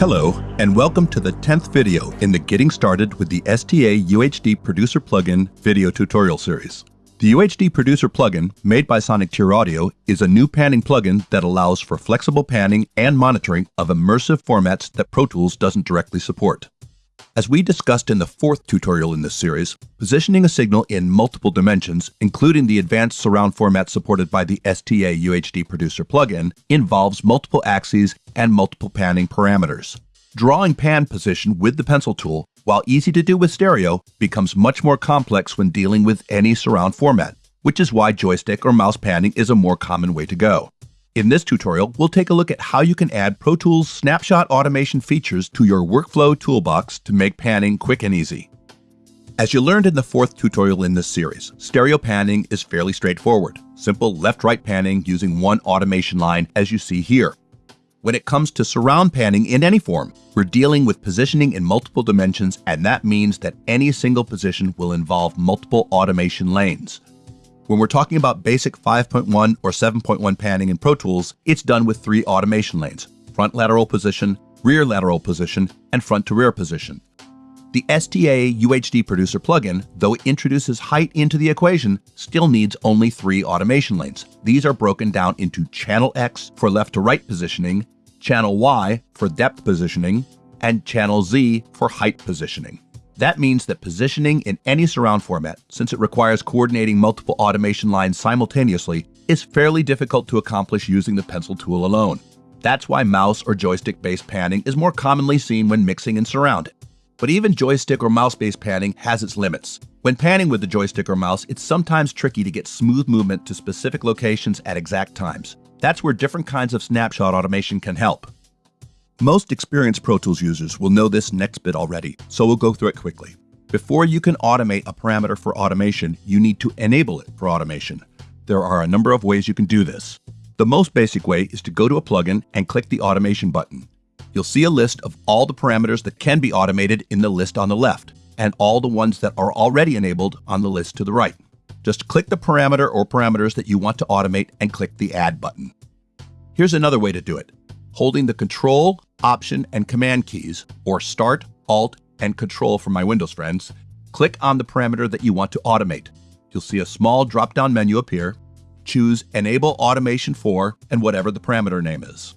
Hello, and welcome to the 10th video in the Getting Started with the STA UHD Producer Plugin video tutorial series. The UHD Producer plugin, made by Sonic Tier Audio, is a new panning plugin that allows for flexible panning and monitoring of immersive formats that Pro Tools doesn't directly support. As we discussed in the fourth tutorial in this series, positioning a signal in multiple dimensions, including the advanced surround format supported by the STA UHD Producer plugin, involves multiple axes and multiple panning parameters. Drawing pan position with the pencil tool, while easy to do with stereo, becomes much more complex when dealing with any surround format, which is why joystick or mouse panning is a more common way to go. In this tutorial, we'll take a look at how you can add Pro Tools snapshot automation features to your workflow toolbox to make panning quick and easy. As you learned in the fourth tutorial in this series, stereo panning is fairly straightforward. Simple left-right panning using one automation line as you see here. When it comes to surround panning in any form, we're dealing with positioning in multiple dimensions and that means that any single position will involve multiple automation lanes. When we're talking about basic 5.1 or 7.1 panning in Pro Tools, it's done with three automation lanes, front lateral position, rear lateral position, and front to rear position. The STA UHD Producer plugin, though it introduces height into the equation, still needs only three automation lanes. These are broken down into channel X for left to right positioning, channel Y for depth positioning, and channel Z for height positioning. That means that positioning in any surround format, since it requires coordinating multiple automation lines simultaneously, is fairly difficult to accomplish using the pencil tool alone. That's why mouse or joystick-based panning is more commonly seen when mixing in surround. But even joystick or mouse-based panning has its limits. When panning with the joystick or mouse, it's sometimes tricky to get smooth movement to specific locations at exact times. That's where different kinds of snapshot automation can help. Most experienced Pro Tools users will know this next bit already, so we'll go through it quickly. Before you can automate a parameter for automation, you need to enable it for automation. There are a number of ways you can do this. The most basic way is to go to a plugin and click the automation button. You'll see a list of all the parameters that can be automated in the list on the left, and all the ones that are already enabled on the list to the right. Just click the parameter or parameters that you want to automate and click the Add button. Here's another way to do it. Holding the Control, Option, and Command keys, or Start, Alt, and Control for my Windows friends, click on the parameter that you want to automate. You'll see a small drop-down menu appear. Choose Enable Automation for and whatever the parameter name is.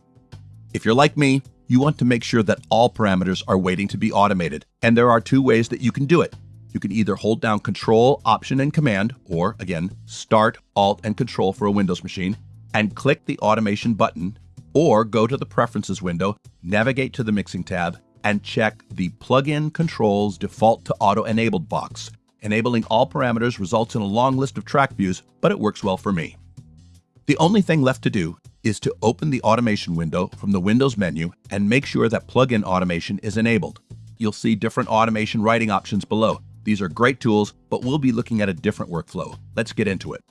If you're like me, you want to make sure that all parameters are waiting to be automated, and there are two ways that you can do it. You can either hold down Control, Option, and Command, or again, Start, Alt, and Control for a Windows machine, and click the Automation button or go to the Preferences window, navigate to the Mixing tab, and check the Plugin Controls Default to Auto Enabled box. Enabling all parameters results in a long list of track views, but it works well for me. The only thing left to do is to open the automation window from the Windows menu and make sure that plugin automation is enabled. You'll see different automation writing options below. These are great tools, but we'll be looking at a different workflow. Let's get into it.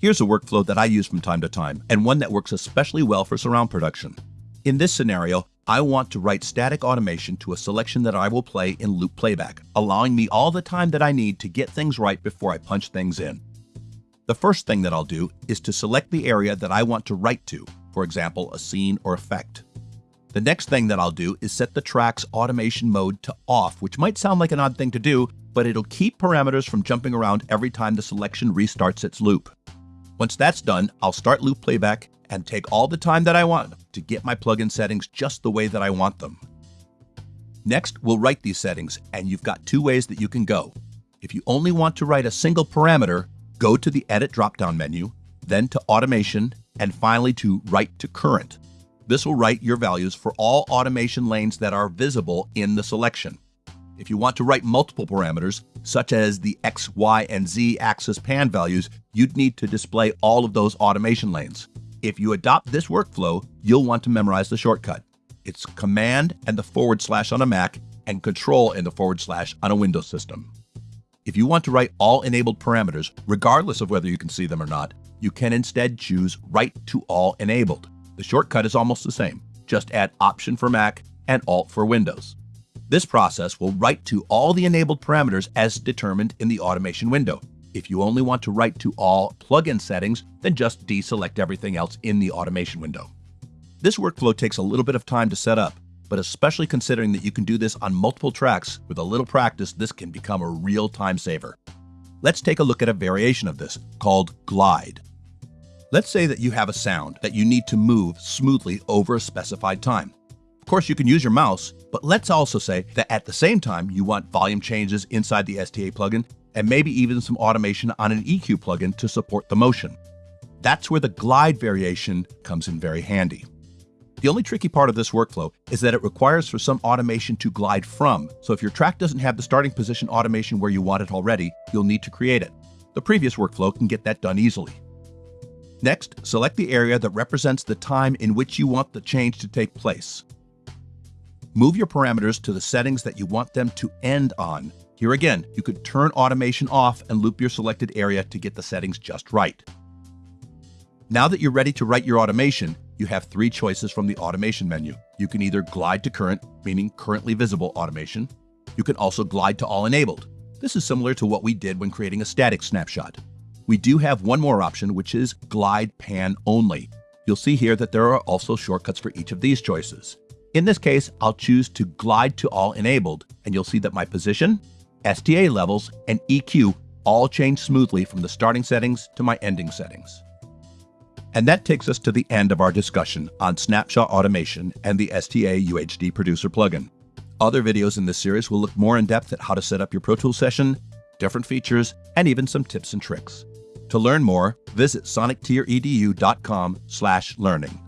Here's a workflow that I use from time to time, and one that works especially well for surround production. In this scenario, I want to write static automation to a selection that I will play in loop playback, allowing me all the time that I need to get things right before I punch things in. The first thing that I'll do is to select the area that I want to write to, for example, a scene or effect. The next thing that I'll do is set the track's automation mode to off, which might sound like an odd thing to do, but it'll keep parameters from jumping around every time the selection restarts its loop. Once that's done, I'll start loop playback and take all the time that I want to get my plugin settings just the way that I want them. Next, we'll write these settings, and you've got two ways that you can go. If you only want to write a single parameter, go to the Edit drop-down menu, then to Automation, and finally to Write to Current. This will write your values for all automation lanes that are visible in the selection. If you want to write multiple parameters, such as the X, Y, and Z axis pan values, you'd need to display all of those automation lanes. If you adopt this workflow, you'll want to memorize the shortcut. It's Command and the forward slash on a Mac and Control and the forward slash on a Windows system. If you want to write all enabled parameters, regardless of whether you can see them or not, you can instead choose Write to All Enabled. The shortcut is almost the same. Just add Option for Mac and Alt for Windows. This process will write to all the enabled parameters as determined in the automation window. If you only want to write to all plugin settings, then just deselect everything else in the automation window. This workflow takes a little bit of time to set up, but especially considering that you can do this on multiple tracks, with a little practice, this can become a real time saver. Let's take a look at a variation of this called glide. Let's say that you have a sound that you need to move smoothly over a specified time. Of course, you can use your mouse, but let's also say that at the same time you want volume changes inside the STA plugin and maybe even some automation on an EQ plugin to support the motion. That's where the glide variation comes in very handy. The only tricky part of this workflow is that it requires for some automation to glide from, so if your track doesn't have the starting position automation where you want it already, you'll need to create it. The previous workflow can get that done easily. Next, select the area that represents the time in which you want the change to take place. Move your parameters to the settings that you want them to end on. Here again, you could turn automation off and loop your selected area to get the settings just right. Now that you're ready to write your automation, you have three choices from the automation menu. You can either glide to current, meaning currently visible automation. You can also glide to all enabled. This is similar to what we did when creating a static snapshot. We do have one more option, which is glide pan only. You'll see here that there are also shortcuts for each of these choices. In this case, I'll choose to glide to all enabled, and you'll see that my position, STA levels, and EQ all change smoothly from the starting settings to my ending settings. And that takes us to the end of our discussion on Snapshot Automation and the STA UHD Producer plugin. Other videos in this series will look more in depth at how to set up your Pro Tools session, different features, and even some tips and tricks. To learn more, visit sonictieredu.com/learning.